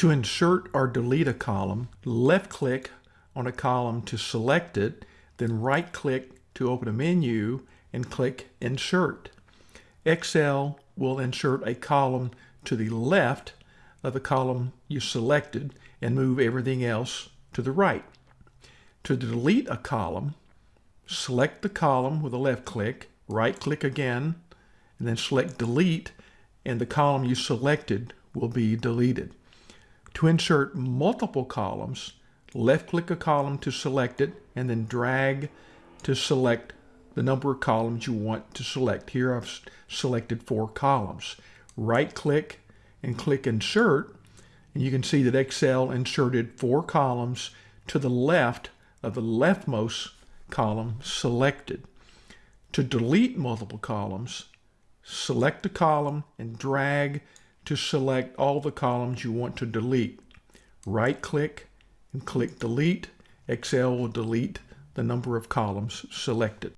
To insert or delete a column, left click on a column to select it, then right click to open a menu and click Insert. Excel will insert a column to the left of the column you selected and move everything else to the right. To delete a column, select the column with a left click, right click again, and then select delete and the column you selected will be deleted. To insert multiple columns, left click a column to select it and then drag to select the number of columns you want to select. Here I've selected four columns. Right click and click insert and you can see that Excel inserted four columns to the left of the leftmost column selected. To delete multiple columns, select a column and drag to select all the columns you want to delete. Right click and click delete. Excel will delete the number of columns selected.